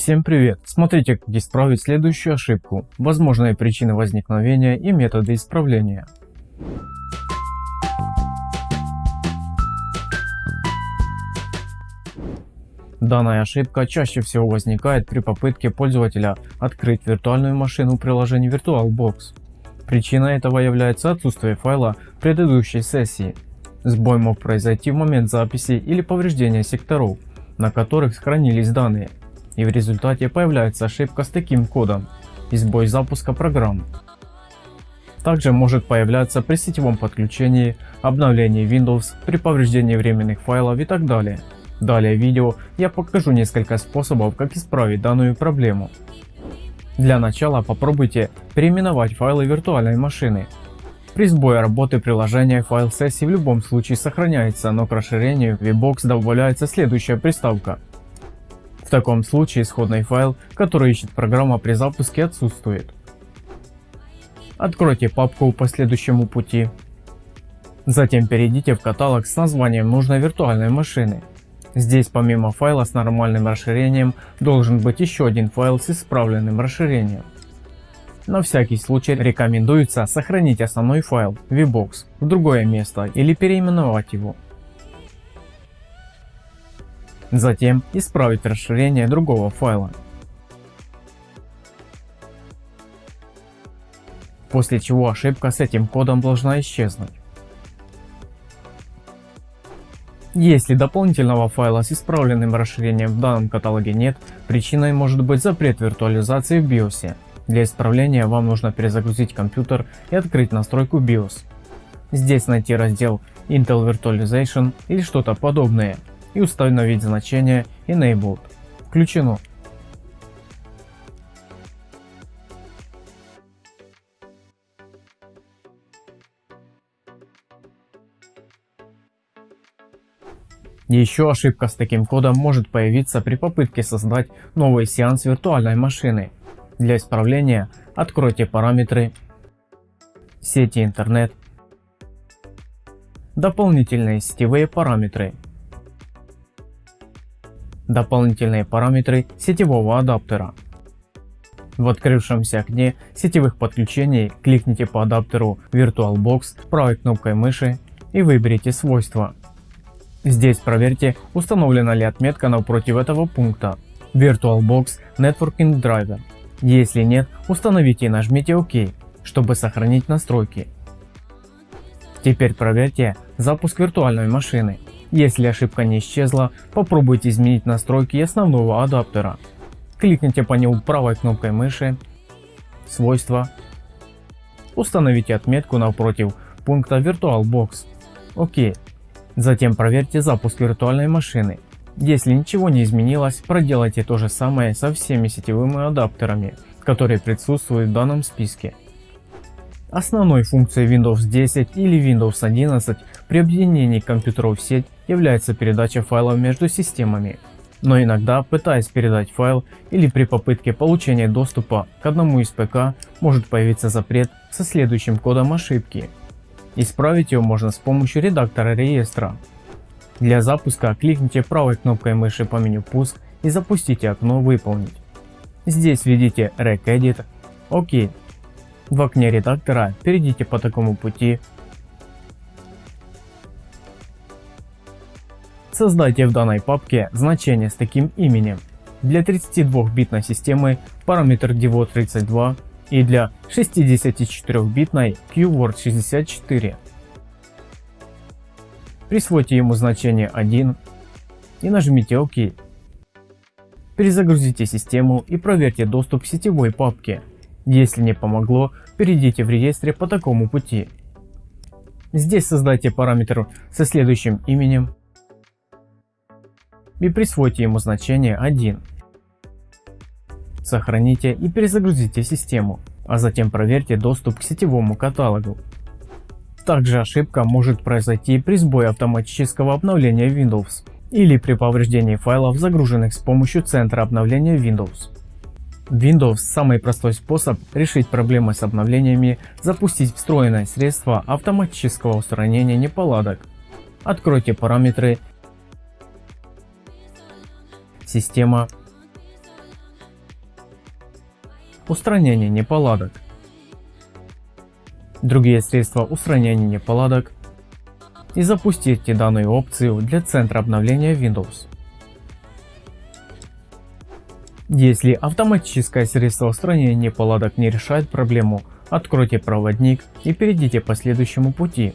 Всем привет! Смотрите как исправить следующую ошибку, возможные причины возникновения и методы исправления. Данная ошибка чаще всего возникает при попытке пользователя открыть виртуальную машину приложения VirtualBox. Причиной этого является отсутствие файла предыдущей сессии. Сбой мог произойти в момент записи или повреждения секторов, на которых сохранились данные, и в результате появляется ошибка с таким кодом и сбой запуска программ. Также может появляться при сетевом подключении, обновлении Windows, при повреждении временных файлов и так далее. Далее в видео я покажу несколько способов как исправить данную проблему. Для начала попробуйте переименовать файлы виртуальной машины. При сбое работы приложения файл сессии в любом случае сохраняется, но к расширению VBox добавляется следующая приставка. В таком случае исходный файл, который ищет программа при запуске отсутствует. Откройте папку по следующему пути. Затем перейдите в каталог с названием нужной виртуальной машины. Здесь помимо файла с нормальным расширением должен быть еще один файл с исправленным расширением. На всякий случай рекомендуется сохранить основной файл VBox в другое место или переименовать его. Затем исправить расширение другого файла. После чего ошибка с этим кодом должна исчезнуть. Если дополнительного файла с исправленным расширением в данном каталоге нет, причиной может быть запрет виртуализации в BIOS. Для исправления вам нужно перезагрузить компьютер и открыть настройку BIOS. Здесь найти раздел Intel Virtualization или что-то подобное и установить значение Enabled. Включено. Еще ошибка с таким кодом может появиться при попытке создать новый сеанс виртуальной машины. Для исправления откройте параметры сети интернет, дополнительные сетевые параметры, дополнительные параметры сетевого адаптера. В открывшемся окне сетевых подключений кликните по адаптеру VirtualBox правой кнопкой мыши и выберите свойства. Здесь проверьте установлена ли отметка напротив этого пункта VirtualBox Networking Driver. Если нет, установите и нажмите ОК, чтобы сохранить настройки. Теперь проверьте запуск виртуальной машины. Если ошибка не исчезла, попробуйте изменить настройки основного адаптера. Кликните по нему правой кнопкой мыши, свойства, установите отметку напротив пункта VirtualBox. ОК. Затем проверьте запуск виртуальной машины. Если ничего не изменилось, проделайте то же самое со всеми сетевыми адаптерами, которые присутствуют в данном списке. Основной функцией Windows 10 или Windows 11 при объединении компьютеров в сеть является передача файлов между системами. Но иногда, пытаясь передать файл или при попытке получения доступа к одному из ПК, может появиться запрет со следующим кодом ошибки. Исправить ее можно с помощью редактора реестра. Для запуска кликните правой кнопкой мыши по меню «Пуск» и запустите окно «Выполнить». Здесь введите regedit, ОК. В окне редактора перейдите по такому пути. Создайте в данной папке значение с таким именем. Для 32-битной системы параметр DEVO32 и для 64-битной QWORD64. Присвойте ему значение 1 и нажмите ОК. Перезагрузите систему и проверьте доступ к сетевой папке. Если не помогло, перейдите в реестре по такому пути. Здесь создайте параметр со следующим именем и присвойте ему значение 1. Сохраните и перезагрузите систему, а затем проверьте доступ к сетевому каталогу. Также ошибка может произойти при сбое автоматического обновления Windows или при повреждении файлов, загруженных с помощью центра обновления Windows. Windows – самый простой способ решить проблемы с обновлениями, запустить встроенное средство автоматического устранения неполадок. Откройте параметры «Система», устранение неполадок. Другие средства устранения неполадок и запустите данную опцию для центра обновления Windows. Если автоматическое средство устранения неполадок не решает проблему, откройте проводник и перейдите по следующему пути.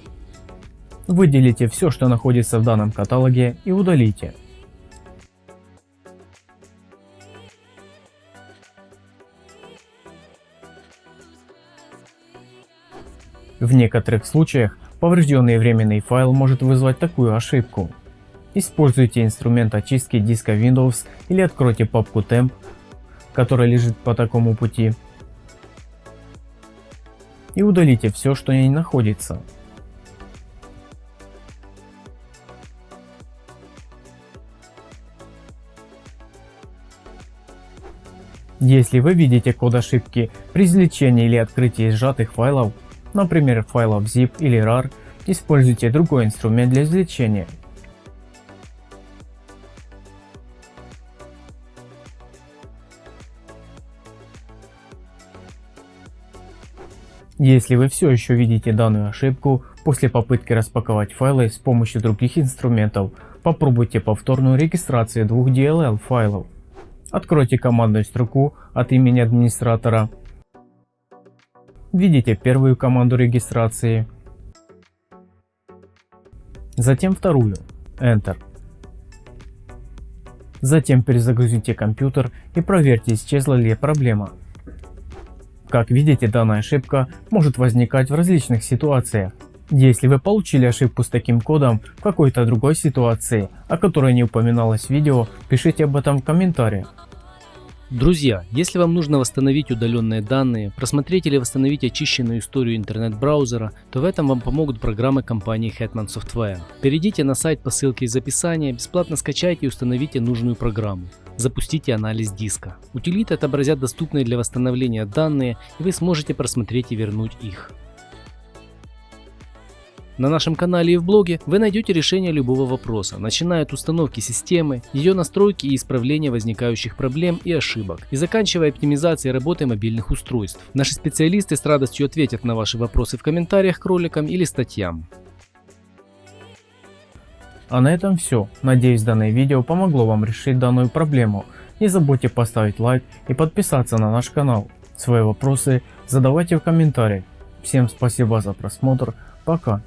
Выделите все, что находится в данном каталоге и удалите. В некоторых случаях поврежденный временный файл может вызвать такую ошибку. Используйте инструмент очистки диска Windows или откройте папку temp, которая лежит по такому пути и удалите все, что в ней находится. Если вы видите код ошибки при извлечении или открытии сжатых файлов, например файлов zip или rar, используйте другой инструмент для извлечения. Если вы все еще видите данную ошибку, после попытки распаковать файлы с помощью других инструментов, попробуйте повторную регистрацию двух DLL файлов. Откройте командную строку от имени администратора. Видите первую команду регистрации. Затем вторую. Enter. Затем перезагрузите компьютер и проверьте исчезла ли проблема. Как видите, данная ошибка может возникать в различных ситуациях. Если вы получили ошибку с таким кодом в какой-то другой ситуации, о которой не упоминалось в видео, пишите об этом в комментариях. Друзья, если вам нужно восстановить удаленные данные, просмотреть или восстановить очищенную историю интернет-браузера, то в этом вам помогут программы компании Hetman Software. Перейдите на сайт по ссылке из описания, бесплатно скачайте и установите нужную программу. Запустите анализ диска. Утилиты отобразят доступные для восстановления данные и вы сможете просмотреть и вернуть их. На нашем канале и в блоге вы найдете решение любого вопроса, начиная от установки системы, ее настройки и исправления возникающих проблем и ошибок, и заканчивая оптимизацией работы мобильных устройств. Наши специалисты с радостью ответят на ваши вопросы в комментариях к роликам или статьям. А на этом все. Надеюсь данное видео помогло вам решить данную проблему. Не забудьте поставить лайк и подписаться на наш канал. Свои вопросы задавайте в комментариях. Всем спасибо за просмотр. Пока.